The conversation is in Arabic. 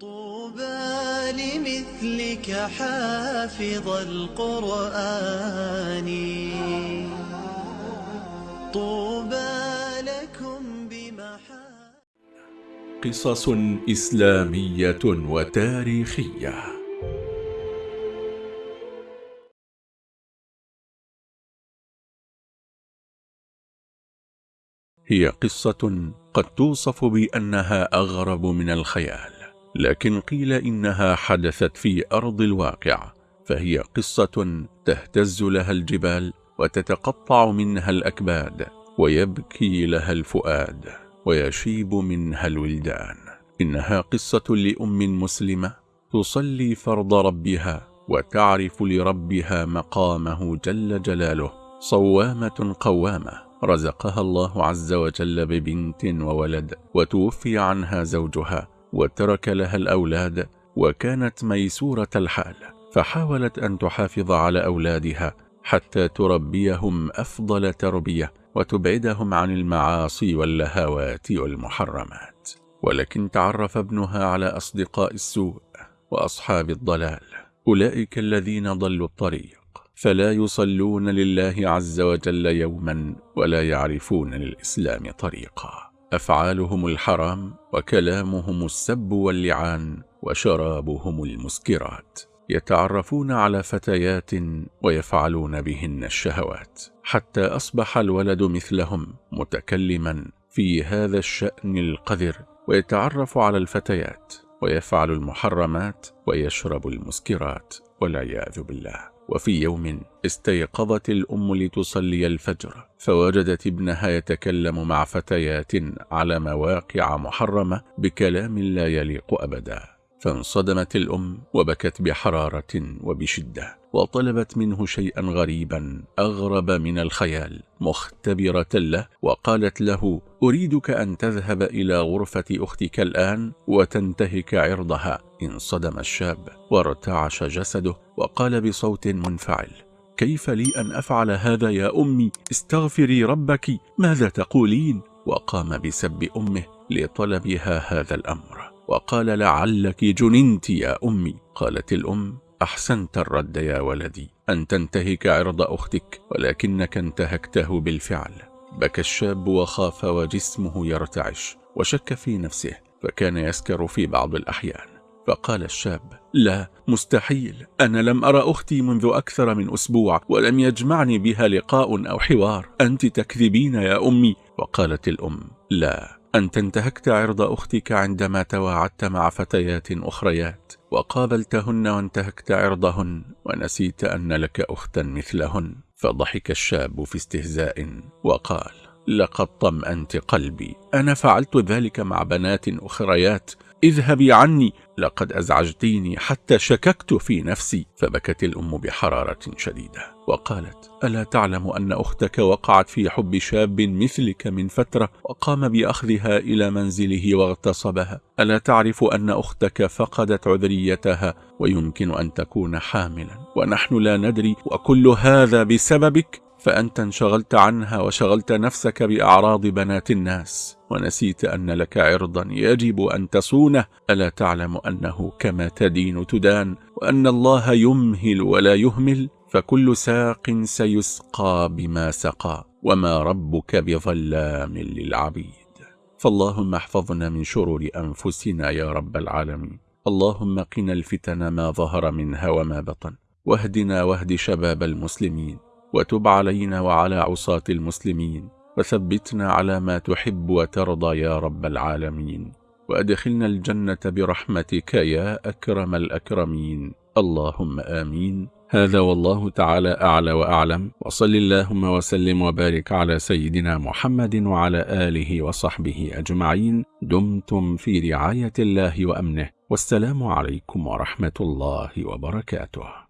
طوبى لمثلك حافظ القرآن. طوبى لكم بمحا قصص إسلامية وتاريخية. هي قصة قد توصف بأنها أغرب من الخيال. لكن قيل إنها حدثت في أرض الواقع فهي قصة تهتز لها الجبال وتتقطع منها الأكباد ويبكي لها الفؤاد ويشيب منها الولدان. إنها قصة لأم مسلمة تصلي فرض ربها وتعرف لربها مقامه جل جلاله صوامة قوامة رزقها الله عز وجل ببنت وولد وتوفي عنها زوجها وترك لها الأولاد وكانت ميسورة الحال فحاولت أن تحافظ على أولادها حتى تربيهم أفضل تربية وتبعدهم عن المعاصي واللهوات والمحرمات. ولكن تعرف ابنها على أصدقاء السوء وأصحاب الضلال أولئك الذين ضلوا الطريق فلا يصلون لله عز وجل يوما ولا يعرفون للإسلام طريقا. أفعالهم الحرام وكلامهم السب واللعان وشرابهم المسكرات يتعرفون على فتيات ويفعلون بهن الشهوات حتى أصبح الولد مثلهم متكلما في هذا الشأن القذر ويتعرف على الفتيات ويفعل المحرمات ويشرب المسكرات والعياذ بالله. وفي يوم استيقظت الأم لتصلي الفجر فوجدت ابنها يتكلم مع فتيات على مواقع محرمة بكلام لا يليق أبدا. فانصدمت الأم وبكت بحرارة وبشدة وطلبت منه شيئا غريبا أغرب من الخيال مختبرة له وقالت له أريدك أن تذهب إلى غرفة أختك الآن وتنتهك عرضها. انصدم الشاب وارتعش جسده وقال بصوت منفعل كيف لي أن أفعل هذا يا أمي؟ استغفري ربك ماذا تقولين؟ وقام بسب أمه لطلبها هذا الأمر. وقال لعلك جننت يا أمي. قالت الأم أحسنت الرد يا ولدي أن تنتهك عرض أختك ولكنك انتهكته بالفعل. بكى الشاب وخاف وجسمه يرتعش وشك في نفسه فكان يسكر في بعض الأحيان. فقال الشاب لا مستحيل أنا لم أرى أختي منذ أكثر من أسبوع ولم يجمعني بها لقاء أو حوار. أنت تكذبين يا أمي؟ وقالت الأم لا. أنت انتهكت عرض أختك عندما تواعدت مع فتيات أخريات وقابلتهن وانتهكت عرضهن ونسيت أن لك أختا مثلهن فضحك الشاب في استهزاء وقال لقد طمأنت قلبي أنا فعلت ذلك مع بنات أخريات اذهبي عني لقد أزعجتيني حتى شككت في نفسي. فبكت الأم بحرارة شديدة وقالت ألا تعلم أن أختك وقعت في حب شاب مثلك من فترة وقام بأخذها إلى منزله واغتصبها. ألا تعرف أن أختك فقدت عذريتها ويمكن أن تكون حاملا. ونحن لا ندري وكل هذا بسببك؟ فأنت انشغلت عنها وشغلت نفسك بأعراض بنات الناس ونسيت أن لك عرضا يجب أن تصونه. ألا تعلم أنه كما تدين تدان وأن الله يمهل ولا يهمل فكل ساق سيسقى بما سقى وما ربك بظلام للعبيد. فاللهم احفظنا من شرور أنفسنا يا رب العالمين. اللهم قنا الفتن ما ظهر منها وما بطن واهدنا واهد شباب المسلمين. وتب علينا وعلى عصاة المسلمين وثبتنا على ما تحب وترضى يا رب العالمين وأدخلنا الجنة برحمتك يا أكرم الأكرمين. اللهم آمين. هذا والله تعالى أعلى وأعلم. وصل اللهم وسلم وبارك على سيدنا محمد وعلى آله وصحبه أجمعين. دمتم في رعاية الله وأمنه. والسلام عليكم ورحمة الله وبركاته.